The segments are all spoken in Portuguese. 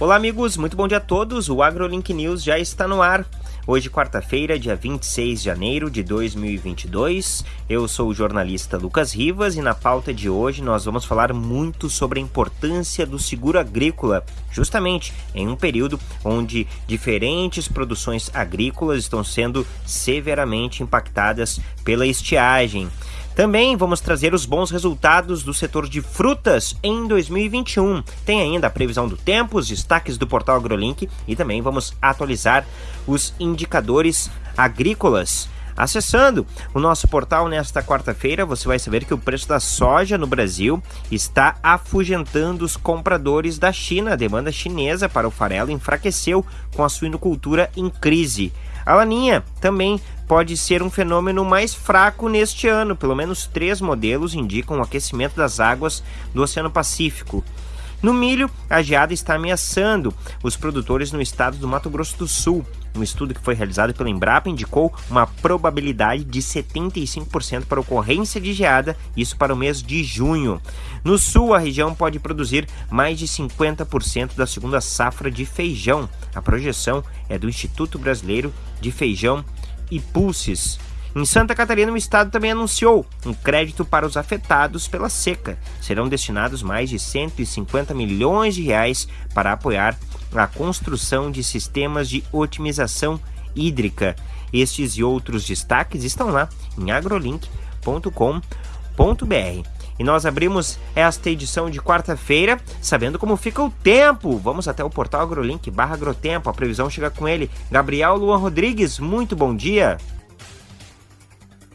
Olá, amigos, muito bom dia a todos. O AgroLink News já está no ar. Hoje, quarta-feira, dia 26 de janeiro de 2022. Eu sou o jornalista Lucas Rivas e na pauta de hoje nós vamos falar muito sobre a importância do seguro agrícola, justamente em um período onde diferentes produções agrícolas estão sendo severamente impactadas pela estiagem. Também vamos trazer os bons resultados do setor de frutas em 2021. Tem ainda a previsão do tempo, os destaques do portal AgroLink e também vamos atualizar os indicadores agrícolas. Acessando o nosso portal nesta quarta-feira, você vai saber que o preço da soja no Brasil está afugentando os compradores da China. A demanda chinesa para o farelo enfraqueceu com a suinocultura em crise. A laninha também pode ser um fenômeno mais fraco neste ano. Pelo menos três modelos indicam o aquecimento das águas do Oceano Pacífico. No milho, a geada está ameaçando os produtores no estado do Mato Grosso do Sul. Um estudo que foi realizado pela Embrapa indicou uma probabilidade de 75% para ocorrência de geada, isso para o mês de junho. No sul, a região pode produzir mais de 50% da segunda safra de feijão. A projeção é do Instituto Brasileiro de Feijão e Pulses. Em Santa Catarina, o estado também anunciou um crédito para os afetados pela seca. Serão destinados mais de 150 milhões de reais para apoiar a construção de sistemas de otimização hídrica. Estes e outros destaques estão lá em agrolink.com.br. E nós abrimos esta edição de quarta-feira sabendo como fica o tempo. Vamos até o portal AgroLink barra Agrotempo. A previsão chega com ele. Gabriel Luan Rodrigues, muito bom dia.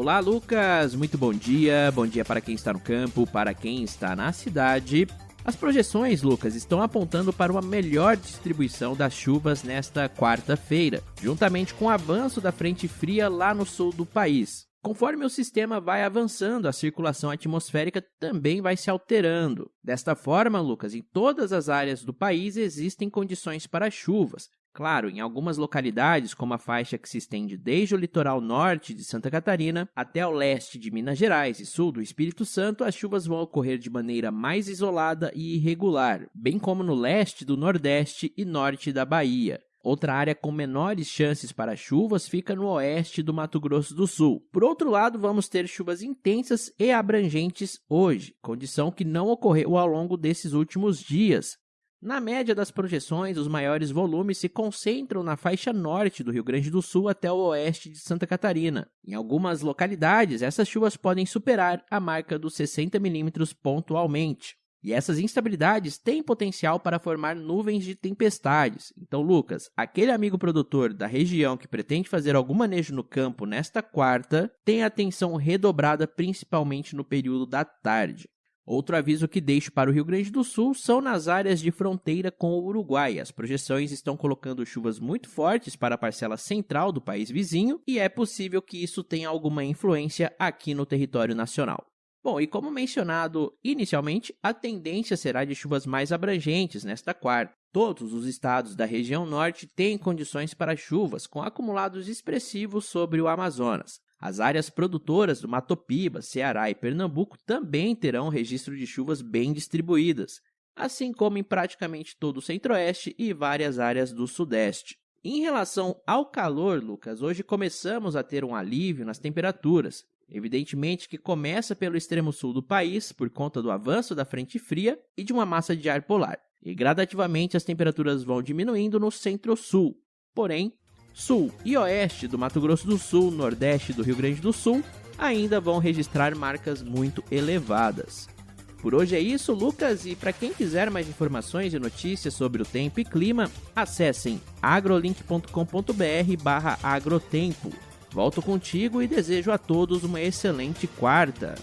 Olá, Lucas. Muito bom dia. Bom dia para quem está no campo, para quem está na cidade. As projeções, Lucas, estão apontando para uma melhor distribuição das chuvas nesta quarta-feira, juntamente com o avanço da frente fria lá no sul do país. Conforme o sistema vai avançando, a circulação atmosférica também vai se alterando. Desta forma, Lucas, em todas as áreas do país existem condições para chuvas. Claro, em algumas localidades, como a faixa que se estende desde o litoral norte de Santa Catarina até o leste de Minas Gerais e sul do Espírito Santo, as chuvas vão ocorrer de maneira mais isolada e irregular, bem como no leste do Nordeste e norte da Bahia. Outra área com menores chances para chuvas fica no oeste do Mato Grosso do Sul. Por outro lado, vamos ter chuvas intensas e abrangentes hoje, condição que não ocorreu ao longo desses últimos dias. Na média das projeções, os maiores volumes se concentram na faixa norte do Rio Grande do Sul até o oeste de Santa Catarina. Em algumas localidades, essas chuvas podem superar a marca dos 60 milímetros pontualmente. E essas instabilidades têm potencial para formar nuvens de tempestades. Então, Lucas, aquele amigo produtor da região que pretende fazer algum manejo no campo nesta quarta, tem atenção redobrada principalmente no período da tarde. Outro aviso que deixo para o Rio Grande do Sul são nas áreas de fronteira com o Uruguai. As projeções estão colocando chuvas muito fortes para a parcela central do país vizinho e é possível que isso tenha alguma influência aqui no território nacional. Bom, e como mencionado inicialmente, a tendência será de chuvas mais abrangentes nesta quarta. Todos os estados da região norte têm condições para chuvas, com acumulados expressivos sobre o Amazonas. As áreas produtoras do Mato Piba, Ceará e Pernambuco também terão registro de chuvas bem distribuídas, assim como em praticamente todo o centro-oeste e várias áreas do sudeste. Em relação ao calor, Lucas, hoje começamos a ter um alívio nas temperaturas, Evidentemente que começa pelo extremo sul do país, por conta do avanço da frente fria e de uma massa de ar polar, e gradativamente as temperaturas vão diminuindo no centro-sul. Porém, sul e oeste do Mato Grosso do Sul, nordeste do Rio Grande do Sul, ainda vão registrar marcas muito elevadas. Por hoje é isso, Lucas, e para quem quiser mais informações e notícias sobre o tempo e clima, acessem agrolink.com.br/agrotempo. Volto contigo e desejo a todos uma excelente quarta.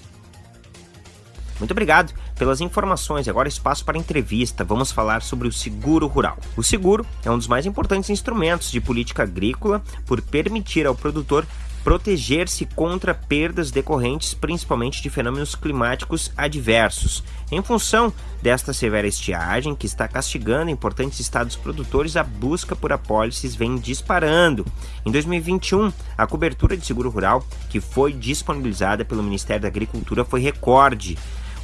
Muito obrigado pelas informações. Agora espaço para entrevista. Vamos falar sobre o seguro rural. O seguro é um dos mais importantes instrumentos de política agrícola por permitir ao produtor proteger-se contra perdas decorrentes principalmente de fenômenos climáticos adversos. Em função desta severa estiagem que está castigando importantes estados produtores, a busca por apólices vem disparando. Em 2021, a cobertura de seguro rural que foi disponibilizada pelo Ministério da Agricultura foi recorde.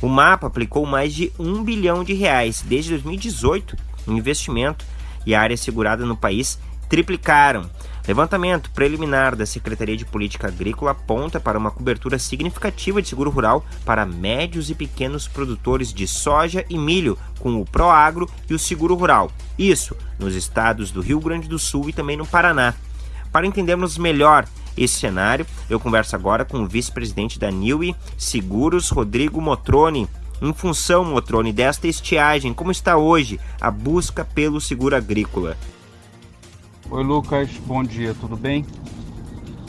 O mapa aplicou mais de um bilhão de reais. Desde 2018, o investimento e a área segurada no país triplicaram. Levantamento preliminar da Secretaria de Política Agrícola aponta para uma cobertura significativa de seguro rural para médios e pequenos produtores de soja e milho, com o Proagro e o Seguro Rural. Isso nos estados do Rio Grande do Sul e também no Paraná. Para entendermos melhor esse cenário, eu converso agora com o vice-presidente da Niue Seguros, Rodrigo Motroni. Em função, Motroni, desta estiagem, como está hoje a busca pelo seguro agrícola? Oi Lucas, bom dia, tudo bem?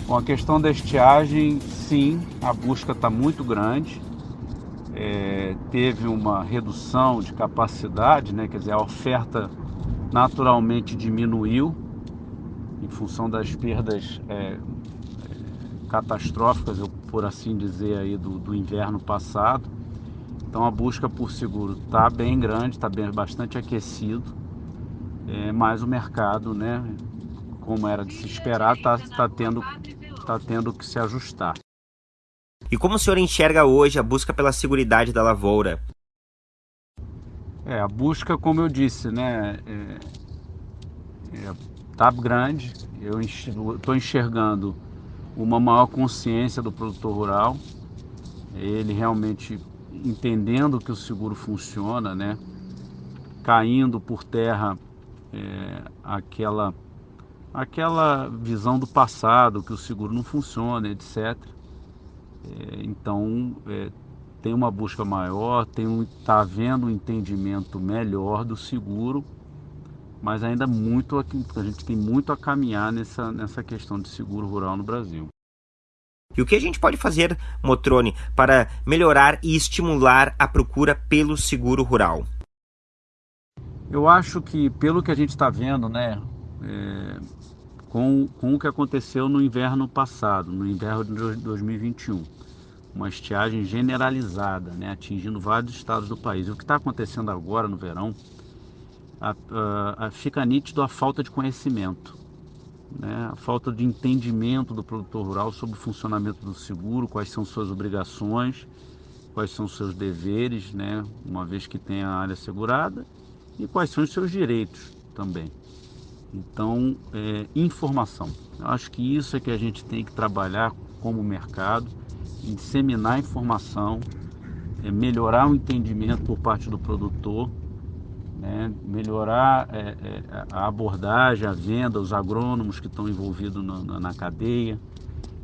Bom, a questão da estiagem, sim, a busca está muito grande. É, teve uma redução de capacidade, né? quer dizer, a oferta naturalmente diminuiu em função das perdas é catastróficas, por assim dizer, aí do, do inverno passado. Então a busca por seguro está bem grande, está bastante aquecido, é, mas o mercado, né, como era de se esperar, está tá tendo, tá tendo que se ajustar. E como o senhor enxerga hoje a busca pela segurança da lavoura? É, a busca, como eu disse, né, é, é, tá grande. Eu estou enxergando uma maior consciência do produtor rural, ele realmente entendendo que o seguro funciona, né, caindo por terra é, aquela aquela visão do passado, que o seguro não funciona, etc. É, então, é, tem uma busca maior, tem um, tá havendo um entendimento melhor do seguro, mas ainda muito a gente tem muito a caminhar nessa, nessa questão de seguro rural no Brasil. E o que a gente pode fazer, Motrone, para melhorar e estimular a procura pelo seguro rural? Eu acho que, pelo que a gente está vendo, né, é, com, com o que aconteceu no inverno passado, no inverno de 2021. Uma estiagem generalizada, né, atingindo vários estados do país. E o que está acontecendo agora no verão, a, a, fica nítido a falta de conhecimento, né, a falta de entendimento do produtor rural sobre o funcionamento do seguro, quais são suas obrigações, quais são seus deveres, né, uma vez que tem a área segurada, e quais são os seus direitos também. Então, é, informação. Eu acho que isso é que a gente tem que trabalhar como mercado, disseminar informação, é, melhorar o entendimento por parte do produtor, né, melhorar é, é a abordagem, a venda, os agrônomos que estão envolvidos na, na cadeia,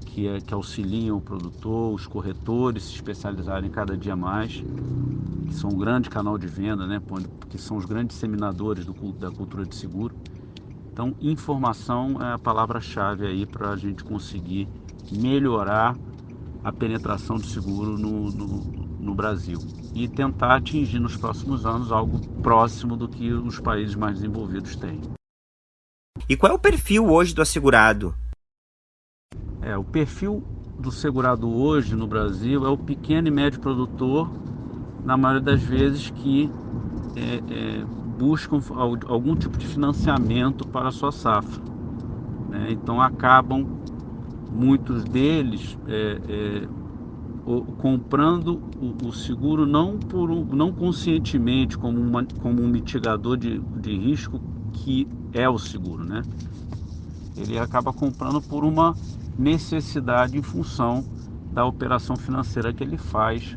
que, é, que, auxiliam o produtor, os corretores se especializarem cada dia mais, que são um grande canal de venda, né, que são os grandes disseminadores do, da cultura de seguro. Então, informação é a palavra-chave aí para a gente conseguir melhorar a penetração do seguro no, no, no, Brasil e tentar atingir nos próximos anos algo próximo do que os países mais desenvolvidos têm. E qual é o perfil hoje do assegurado? É, o perfil do segurado hoje no Brasil é o pequeno e médio produtor, na maioria das vezes que é, é, buscam algum tipo de financiamento para a sua safra. Né? Então acabam muitos deles é, comprando o, seguro não por não conscientemente como, uma, como um mitigador de, de risco que é o seguro, né? Ele acaba comprando por uma necessidade em função da operação financeira que ele faz,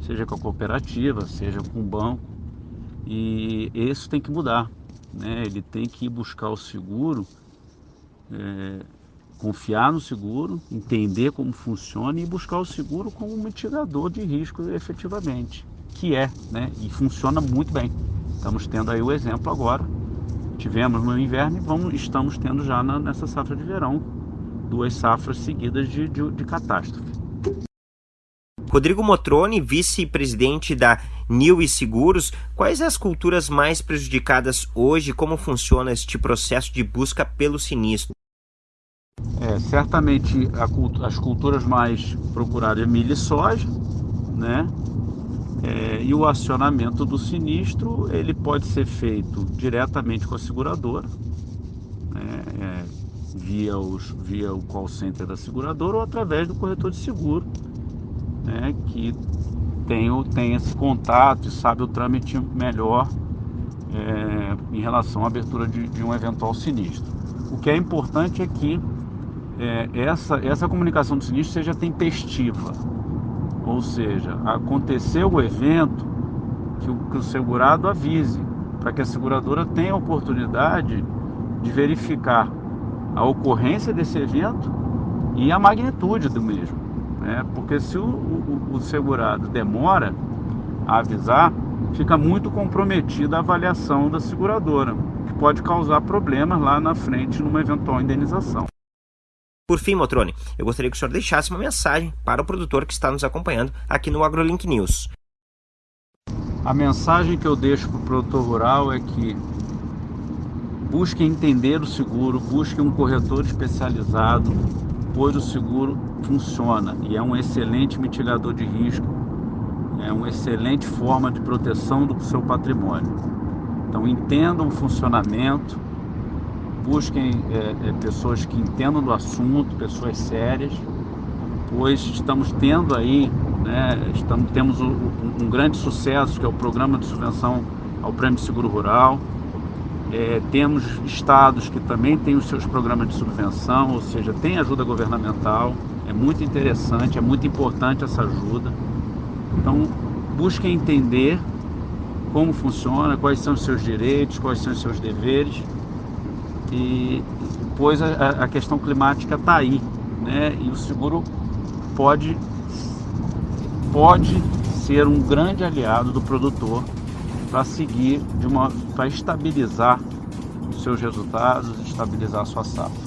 seja com a cooperativa, seja com o banco e isso tem que mudar, né? Ele tem que ir buscar o seguro, é, confiar no seguro, entender como funciona e buscar o seguro como um mitigador de risco efetivamente, que é, né? E funciona muito bem. Estamos tendo aí o exemplo agora. Tivemos no inverno e vamos, estamos tendo já na, nessa safra de verão duas safras seguidas de, de, de catástrofe. Rodrigo Motroni, vice-presidente da New e Seguros, quais as culturas mais prejudicadas hoje? Como funciona este processo de busca pelo sinistro? É, certamente a, as culturas mais procuradas é milho e soja, né? É, e o acionamento do sinistro ele pode ser feito diretamente com a seguradora, né? é, via, os, via o call center da seguradora ou através do corretor de seguro, né? que tem, tem esse contato e sabe o trâmite melhor é, em relação à abertura de, de, um eventual sinistro. O que é importante é que é, essa, essa comunicação do sinistro seja tempestiva, ou seja, aconteceu o evento, que o, que o segurado avise, para que a seguradora tenha a oportunidade de verificar a ocorrência desse evento e a magnitude do mesmo. Né? Porque se o, o, o segurado demora a avisar, fica muito comprometida a avaliação da seguradora, que pode causar problemas lá na frente numa eventual indenização. Por fim, Motrone, eu gostaria que o senhor deixasse uma mensagem para o produtor que está nos acompanhando aqui no AgroLink News. A mensagem que eu deixo para o produtor rural é que busque entender o seguro, busque um corretor especializado, pois o seguro funciona e é um excelente mitigador de risco é uma excelente forma de proteção do seu patrimônio. Então entendam o funcionamento, busquem é, é, pessoas que entendam do assunto, pessoas sérias, pois estamos tendo aí, né, estamos, temos um, um grande sucesso que é o programa de subvenção ao Prêmio Seguro Rural. É, temos estados que também têm os seus programas de subvenção, ou seja, tem ajuda governamental. É muito interessante, é muito importante essa ajuda. Então, busque entender como funciona, quais são os seus direitos, quais são os seus deveres. E pois a, a questão climática está aí, né? E o seguro pode pode ser um grande aliado do produtor para seguir de uma para estabilizar os seus resultados, estabilizar a sua safra.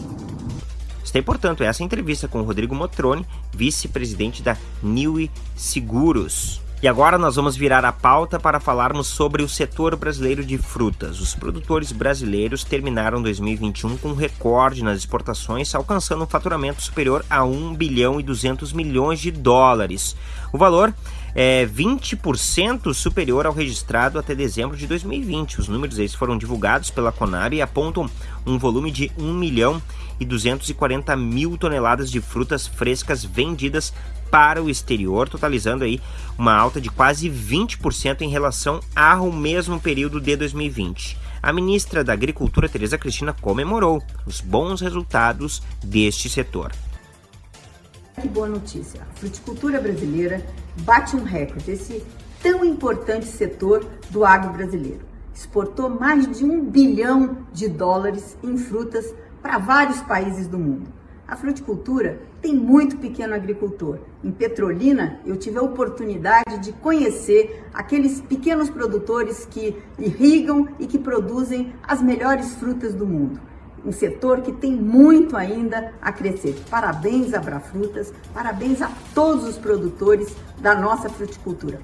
Está, portanto, essa entrevista com o Rodrigo Motroni, vice-presidente da Niue Seguros. E agora nós vamos virar a pauta para falarmos sobre o setor brasileiro de frutas. Os produtores brasileiros terminaram 2021 com um recorde nas exportações, alcançando um faturamento superior a 1 bilhão e 200 milhões de dólares. O valor é 20% superior ao registrado até dezembro de 2020. Os números esses foram divulgados pela Conab e apontam um volume de 1 milhão e 240 mil toneladas de frutas frescas vendidas para o exterior, totalizando aí uma alta de quase 20% em relação ao mesmo período de 2020. A ministra da Agricultura, Tereza Cristina, comemorou os bons resultados deste setor. Que boa notícia! A fruticultura brasileira bate um recorde, esse tão importante setor do agro brasileiro. Exportou mais de um bilhão de dólares em frutas para vários países do mundo. A fruticultura tem muito pequeno agricultor. Em Petrolina, eu tive a oportunidade de conhecer aqueles pequenos produtores que irrigam e que produzem as melhores frutas do mundo. Um setor que tem muito ainda a crescer. Parabéns a Brafrutas, parabéns a todos os produtores da nossa fruticultura.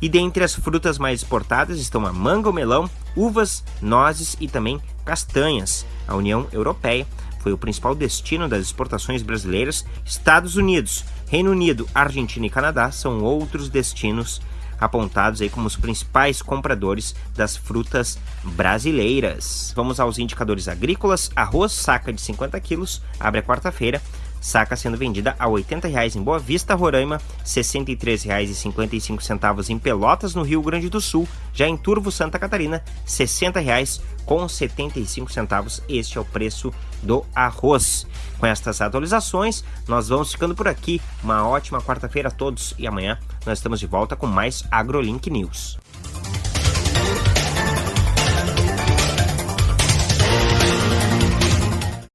E dentre as frutas mais exportadas estão a manga, o melão, uvas, nozes e também castanhas. A União Europeia foi o principal destino das exportações brasileiras. Estados Unidos, Reino Unido, Argentina e Canadá são outros destinos apontados aí como os principais compradores das frutas brasileiras. Vamos aos indicadores agrícolas. Arroz, saca de 50 quilos, abre a quarta-feira, saca sendo vendida a R$ 80,00 em Boa Vista, Roraima, R$ 63,55 em Pelotas, no Rio Grande do Sul, já em Turvo, Santa Catarina, R$ 60,00 com 75 centavos. Este é o preço do arroz. Com estas atualizações, nós vamos ficando por aqui. Uma ótima quarta-feira a todos e amanhã nós estamos de volta com mais AgroLink News.